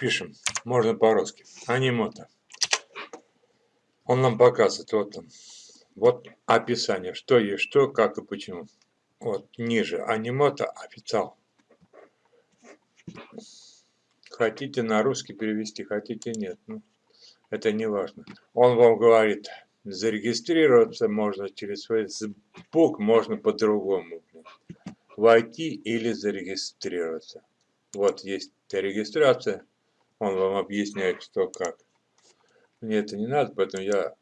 пишем, можно по-русски. Анимото. Он нам показывает, вот он. Вот описание, что есть что, как и почему. Вот ниже. Анимото официал. Хотите на русский перевести, хотите нет. Ну, это не важно. Он вам говорит, зарегистрироваться можно через Facebook, можно по-другому. Войти или зарегистрироваться. Вот есть регистрация. Он вам объясняет, что как. Мне это не надо, поэтому я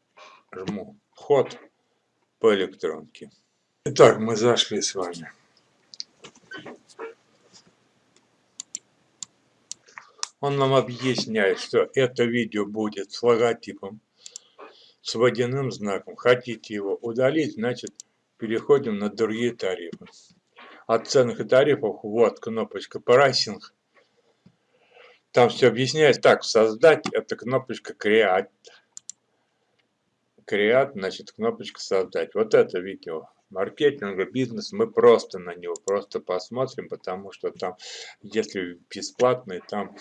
жму вход по электронке. Итак, мы зашли с вами. Он нам объясняет, что это видео будет с логотипом, с водяным знаком. Хотите его удалить, значит переходим на другие тарифы. От ценных тарифов, вот кнопочка прайсинг. Там все объясняется. Так, создать, это кнопочка Create. Create, значит, кнопочка создать. Вот это видео. Маркетинг, бизнес, мы просто на него просто посмотрим, потому что там, если бесплатный, там,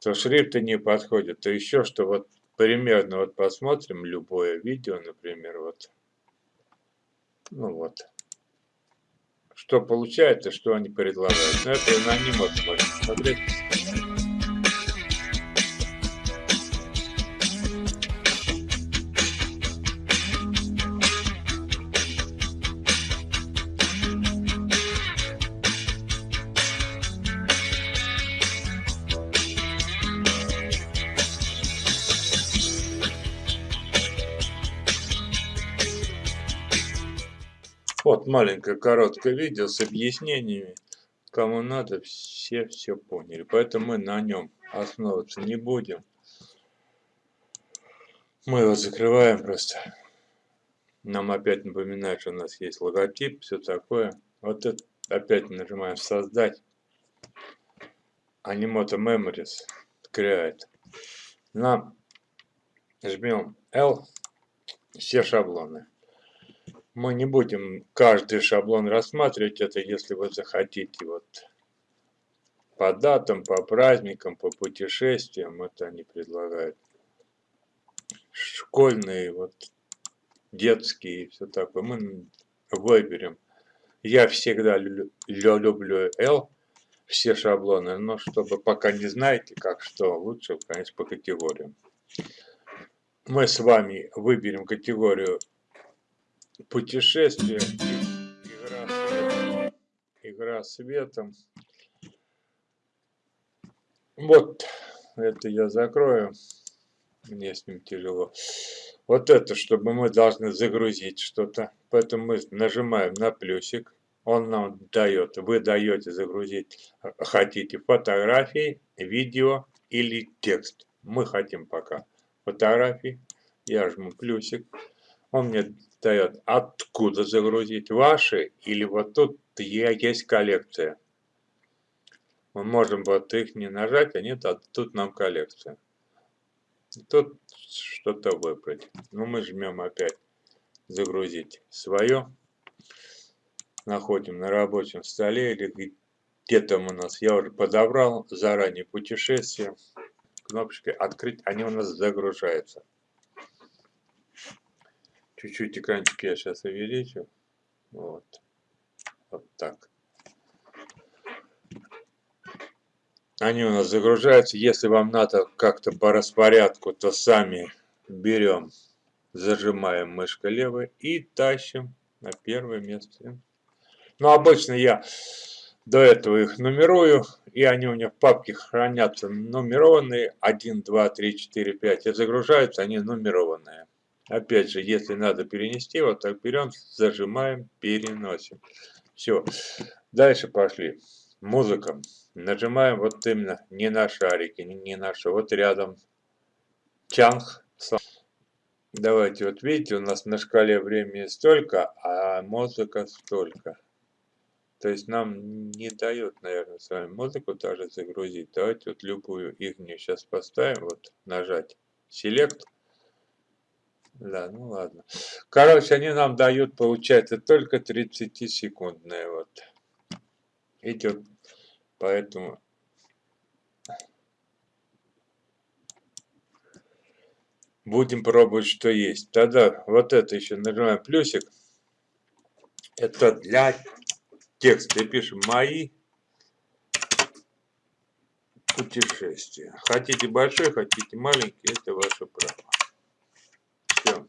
то шрифты не подходят, то еще что, вот примерно вот посмотрим любое видео, например, вот, ну вот, что получается, что они предлагают. Но это на нем вот смотреть. Вот маленькое короткое видео с объяснениями. Кому надо, все все поняли. Поэтому мы на нем основываться не будем. Мы его закрываем просто. Нам опять напоминает, что у нас есть логотип, все такое. Вот это опять нажимаем создать. Animoto Memories Create. Нам жмем L, все шаблоны. Мы не будем каждый шаблон рассматривать, это если вы захотите вот по датам, по праздникам, по путешествиям, это они предлагают. Школьные, вот детские и все такое. Мы выберем. Я всегда люблю L, все шаблоны, но чтобы пока не знаете, как что, лучше, конечно, по категориям. Мы с вами выберем категорию путешествие, игра светом, игра светом. Вот, это я закрою, мне с ним тяжело. Вот это, чтобы мы должны загрузить что-то, поэтому мы нажимаем на плюсик, он нам дает, вы даете загрузить, хотите фотографии, видео или текст. Мы хотим пока фотографии, я жму плюсик, он мне дает, откуда загрузить ваши, или вот тут есть коллекция. Мы можем вот их не нажать, нет, а тут нам коллекция. Тут что-то выбрать. Ну, мы жмем опять загрузить свое. Находим на рабочем столе или где там у нас. Я уже подобрал заранее путешествие. Кнопочкой открыть, они у нас загружаются. Чуть-чуть экранчик я сейчас увеличу. Вот. Вот так. Они у нас загружаются. Если вам надо как-то по распорядку, то сами берем, зажимаем мышкой левой и тащим на первое место. Но обычно я до этого их нумерую, и они у меня в папке хранятся нумерованные 1, 2, 3, 4, 5. И загружаются они нумерованные. Опять же, если надо перенести, вот так берем, зажимаем, переносим. Все. Дальше пошли. Музыка. Нажимаем вот именно не на шарики, не на что. Вот рядом. Чанг. Давайте, вот видите, у нас на шкале времени столько, а музыка столько. То есть нам не дает, наверное, с вами музыку даже загрузить. Давайте вот любую их сейчас поставим, вот нажать Select. Да, ну ладно. Короче, они нам дают, получается, только 30-секундные. Вот. Вот, поэтому будем пробовать, что есть. Тогда вот это еще нажимаем плюсик. Это для текста. И пишем «Мои путешествия». Хотите большой, хотите маленький, это ваше право. Все.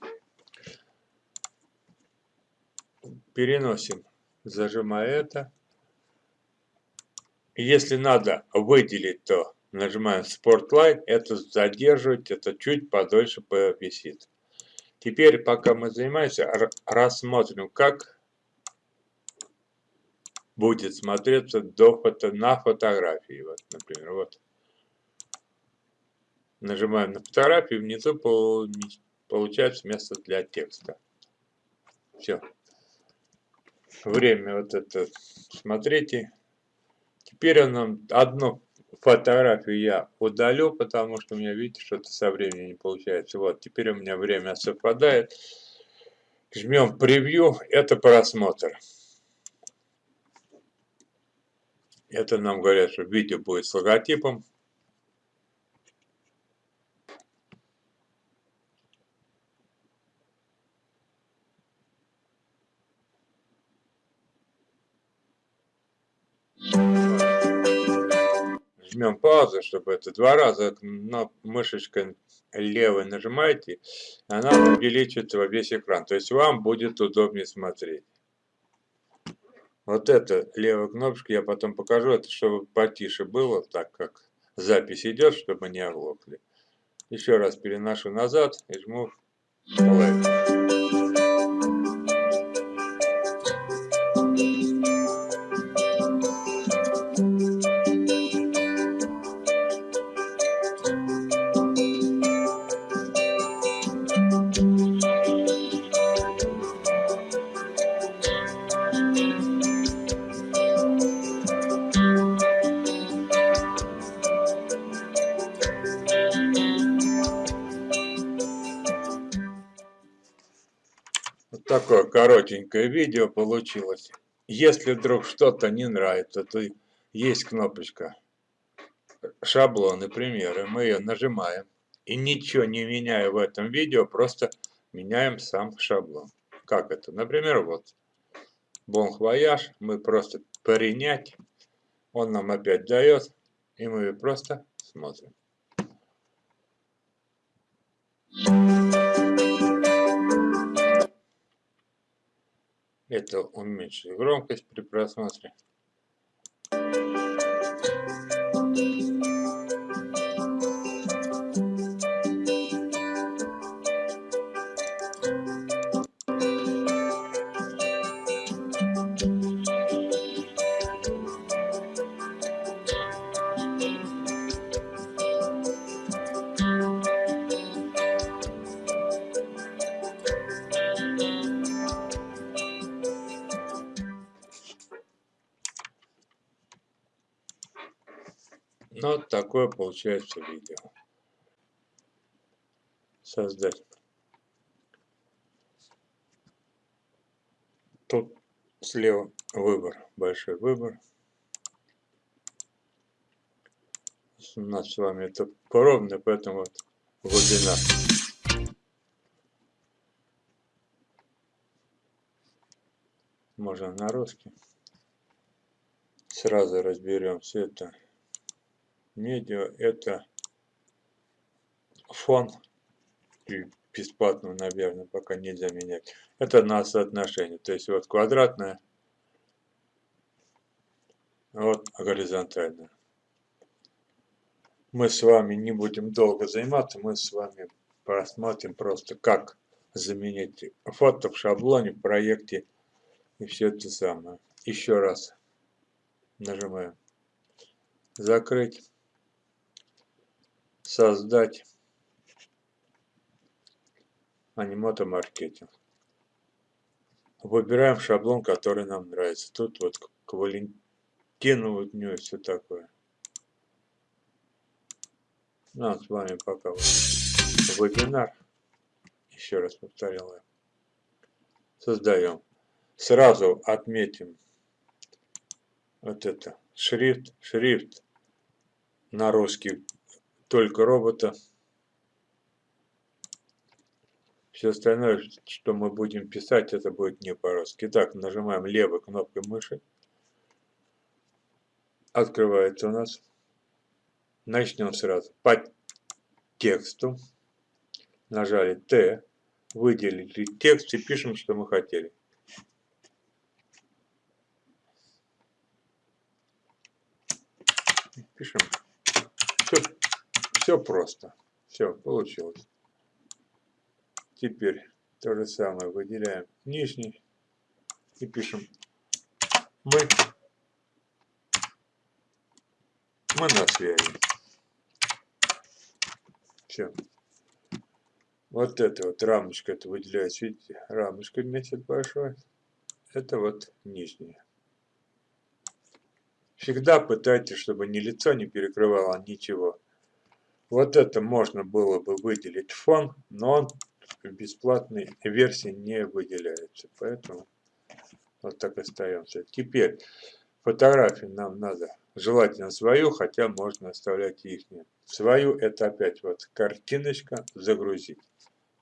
Переносим, зажимая это. Если надо выделить, то нажимаем Spotlight, это задерживать, это чуть подольше повисит. Теперь, пока мы занимаемся, рассмотрим, как будет смотреться до фото, на фотографии. Вот, например, вот. Нажимаем на фотографию, внизу получается место для текста. Все. Время вот это смотрите. Теперь он нам одну фотографию я удалю, потому что у меня, видите, что-то со временем не получается. Вот, теперь у меня время совпадает. Жмем превью, это просмотр. Это нам говорят, что видео будет с логотипом. Жмем паузу, чтобы это два раза на мышечкой левой нажимаете, она увеличит весь экран. То есть вам будет удобнее смотреть. Вот это левая кнопочка я потом покажу, это чтобы потише было, так как запись идет, чтобы не оглохли. Еще раз переношу назад и жму play. Такое коротенькое видео получилось. Если вдруг что-то не нравится, то есть кнопочка шаблоны, примеры. Мы ее нажимаем. И ничего не меняя в этом видео, просто меняем сам шаблон. Как это? Например, вот. Bon Voyage. Мы просто принять. Он нам опять дает. И мы просто смотрим. Это уменьшит громкость при просмотре. Ну, вот такое получается видео. Создать. Тут слева выбор, большой выбор. У нас с вами это поровно, поэтому вот глубина. Можно на русский. Сразу все это медиа это фон бесплатно, наверное, пока нельзя менять. Это на соотношение. То есть вот квадратная, вот горизонтальная. Мы с вами не будем долго заниматься, мы с вами посмотрим просто, как заменить фото в шаблоне, в проекте и все это самое. Еще раз нажимаем закрыть создать анимото маркетинг. Выбираем шаблон, который нам нравится. Тут вот к Валентину вот у него все такое. Ну, с вами пока вебинар. Еще раз повторял я. Создаем. Сразу отметим вот это. Шрифт. Шрифт на русский только робота. Все остальное, что мы будем писать, это будет не по-русски. Итак, нажимаем левой кнопкой мыши. Открывается у нас. Начнем сразу. По тексту. Нажали Т. Выделили текст и пишем, что мы хотели. Пишем. Все, просто. Все, получилось. Теперь то же самое выделяем нижний и пишем мы. Мы на связи. Все. Вот это вот рамочка, это выделяется, видите, рамочка месяц большой. Это вот нижняя. Всегда пытайтесь, чтобы ни лицо не перекрывало ничего. Вот это можно было бы выделить фон, но он в бесплатной версии не выделяется. Поэтому вот так остаемся. Теперь фотографии нам надо желательно свою, хотя можно оставлять их. Свою это опять вот картиночка загрузить.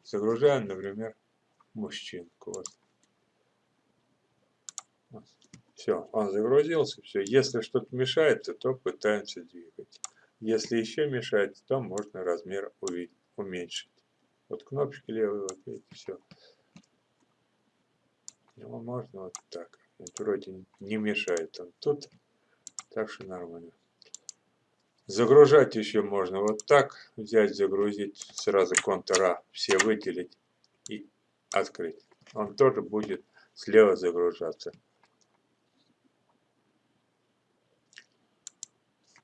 Загружаем, например, мужчинку. Вот. Все, он загрузился, все. Если что-то мешает, то пытаемся двигать. Если еще мешает, то можно размер уменьшить. Вот кнопочки левые, вот видите, все. Его можно вот так. Вот вроде не мешает он тут, так что нормально. Загружать еще можно вот так, взять, загрузить, сразу контура все выделить и открыть. Он тоже будет слева загружаться.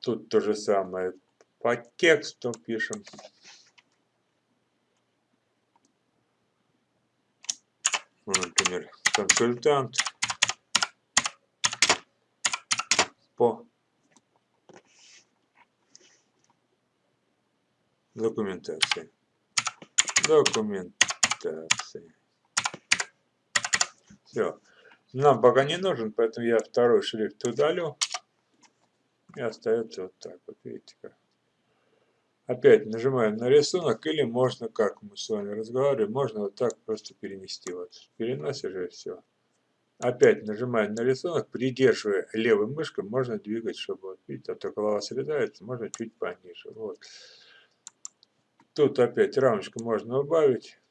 Тут то же самое по тексту пишем. Ну, например, консультант по документации. Документации. Все. Нам пока не нужен, поэтому я второй шрифт удалю. И остается вот так вот, видите как. Опять нажимаем на рисунок, или можно, как мы с вами разговаривали, можно вот так просто перенести. Вот переносишь и все. Опять нажимаем на рисунок, придерживая левой мышкой, можно двигать, чтобы, вот, видите, а то голова срезается, можно чуть пониже. Вот. Тут опять рамочку можно убавить.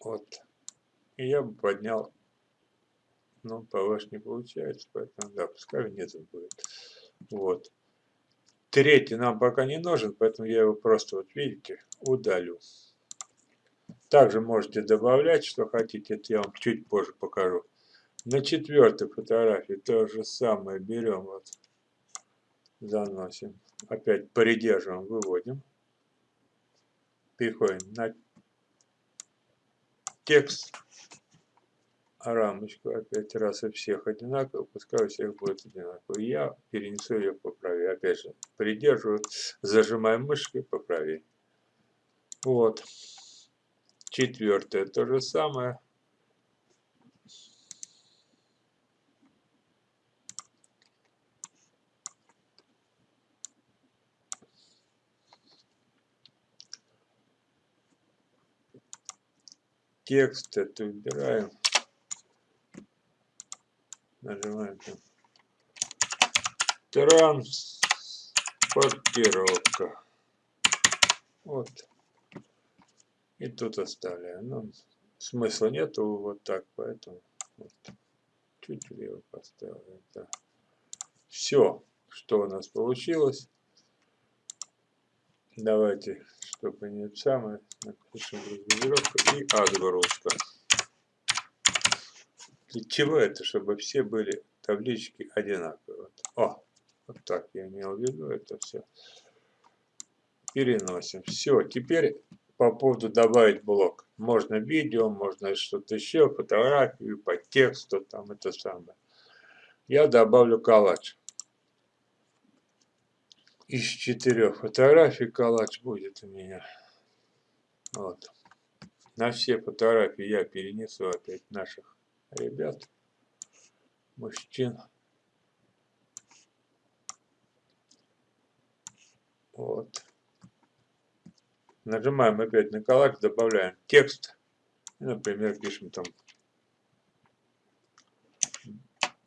Вот. И я бы поднял, ну, повыше не получается, поэтому, да, пускай внизу будет. Вот. Третий нам пока не нужен, поэтому я его просто, вот видите, удалю. Также можете добавлять, что хотите, это я вам чуть позже покажу. На четвертой фотографии то же самое берем, вот, заносим. Опять придерживаем, выводим. Переходим на текст рамочку опять раз у всех одинаково, пускай у всех будет одинаково. Я перенесу ее по правее. Опять же, придерживаю, зажимаем мышкой по правее. Вот. Четвертое то же самое. Текст это убираем нажимаем там. Транспортировка. Вот. И тут оставляем. Ну, смысла нету вот так, поэтому вот. чуть влево поставим. Да. Все, что у нас получилось. Давайте, чтобы не самое, напишем разгрузировка и отгрузка. Для чего это? Чтобы все были таблички одинаковые. О, вот так я имел в виду это все. Переносим. Все, теперь по поводу добавить блок. Можно видео, можно что-то еще, фотографию, по тексту, там это самое. Я добавлю коллаж. Из четырех фотографий коллаж будет у меня. Вот. На все фотографии я перенесу опять наших ребят, мужчин. Вот. Нажимаем опять на коллаж, добавляем текст. например, пишем там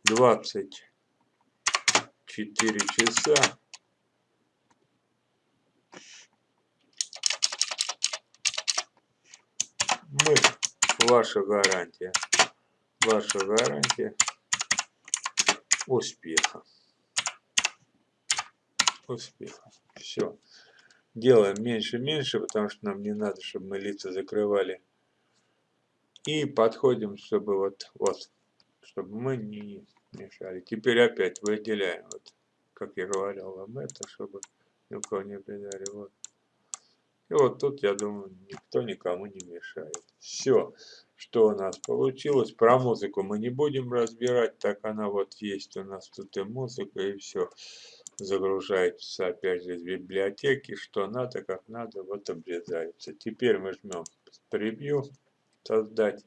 24 часа. Мы, ваша гарантия, ваша гарантия успеха. Успеха. Все делаем меньше-меньше, потому что нам не надо, чтобы мы лица закрывали. И подходим, чтобы вот, вот, чтобы мы не мешали. Теперь опять выделяем, вот, как я говорил вам это, чтобы ни у кого не обидали. Вот. И вот тут, я думаю, никто никому не мешает. Все, что у нас получилось. Про музыку мы не будем разбирать, так она вот есть у нас тут и музыка, и все загружается опять же из библиотеки, что надо, как надо, вот обрезается. Теперь мы жмем превью, создать.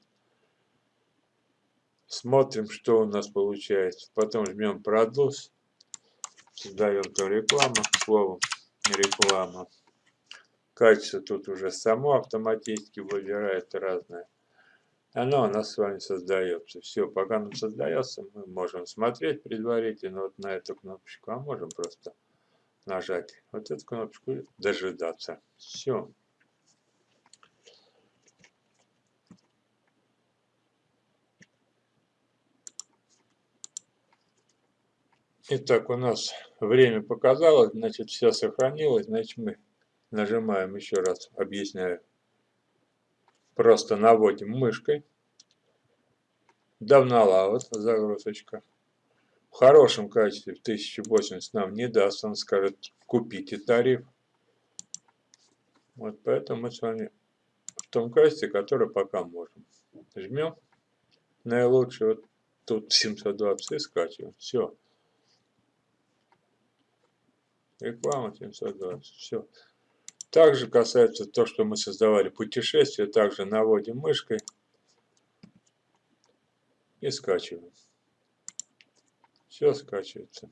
Смотрим, что у нас получается. Потом жмем продус. Создаем то реклама, словом реклама. Качество тут уже само автоматически выбирает разное оно у нас с вами создается. Все, пока оно создается, мы можем смотреть предварительно вот на эту кнопочку, а можем просто нажать вот эту кнопочку и дожидаться. Все. Итак, у нас время показалось, значит, все сохранилось, значит, мы нажимаем еще раз, объясняю, Просто наводим мышкой. Давнала вот загрузочка. В хорошем качестве в 1080 нам не даст. Он скажет, купите тариф. Вот поэтому мы с вами в том качестве, которое пока можем. Жмем. Наилучший вот тут 720 и скачиваем. Все. Реклама 720. Все. Также касается то, что мы создавали путешествие, также наводим мышкой и скачиваем. Все скачивается.